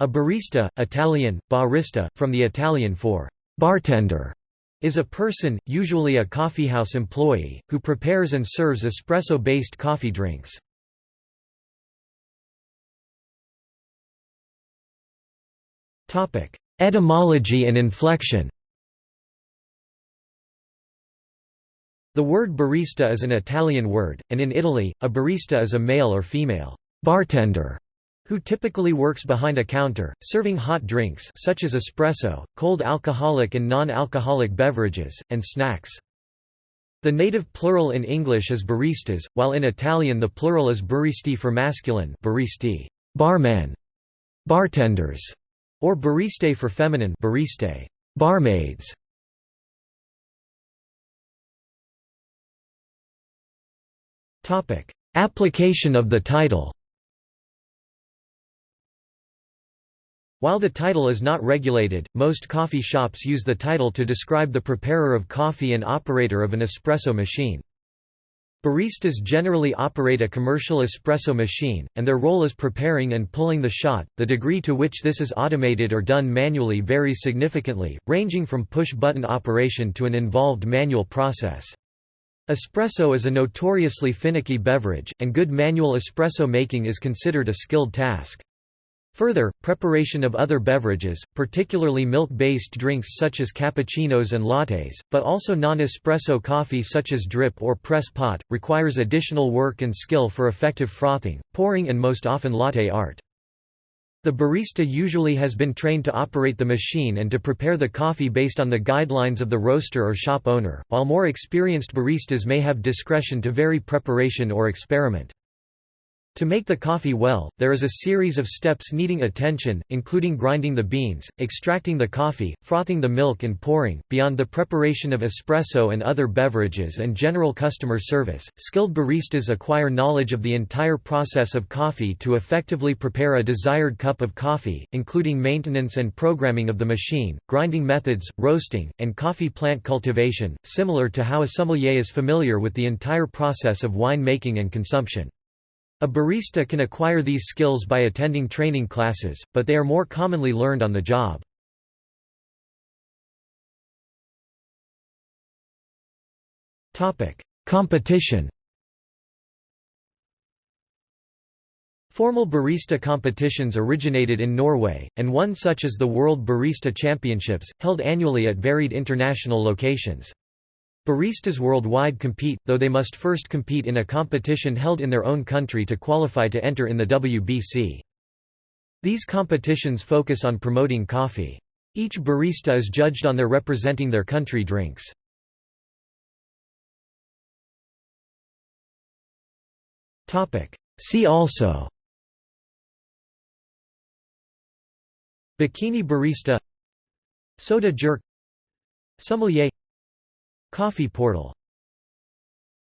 A barista, Italian, barista, from the Italian for bartender, is a person, usually a coffeehouse employee, who prepares and serves espresso-based coffee drinks. Etymology and inflection The word barista is an Italian word, and in Italy, a barista is a male or female bartender who typically works behind a counter, serving hot drinks such as espresso, cold alcoholic and non-alcoholic beverages, and snacks. The native plural in English is baristas, while in Italian the plural is baristi for masculine baristi, barman, bartenders, or bariste for feminine bariste, barmaids. Application of the title While the title is not regulated, most coffee shops use the title to describe the preparer of coffee and operator of an espresso machine. Baristas generally operate a commercial espresso machine, and their role is preparing and pulling the shot. The degree to which this is automated or done manually varies significantly, ranging from push button operation to an involved manual process. Espresso is a notoriously finicky beverage, and good manual espresso making is considered a skilled task. Further, preparation of other beverages, particularly milk-based drinks such as cappuccinos and lattes, but also non-espresso coffee such as drip or press pot, requires additional work and skill for effective frothing, pouring and most often latte art. The barista usually has been trained to operate the machine and to prepare the coffee based on the guidelines of the roaster or shop owner, while more experienced baristas may have discretion to vary preparation or experiment. To make the coffee well, there is a series of steps needing attention, including grinding the beans, extracting the coffee, frothing the milk and pouring. Beyond the preparation of espresso and other beverages and general customer service, skilled baristas acquire knowledge of the entire process of coffee to effectively prepare a desired cup of coffee, including maintenance and programming of the machine, grinding methods, roasting, and coffee plant cultivation, similar to how a sommelier is familiar with the entire process of wine making and consumption. A barista can acquire these skills by attending training classes, but they are more commonly learned on the job. Competition Formal barista competitions originated in Norway, and one such is the World Barista Championships, held annually at varied international locations. Baristas worldwide compete, though they must first compete in a competition held in their own country to qualify to enter in the WBC. These competitions focus on promoting coffee. Each barista is judged on their representing their country drinks. See also Bikini barista Soda jerk Sommelier Coffee portal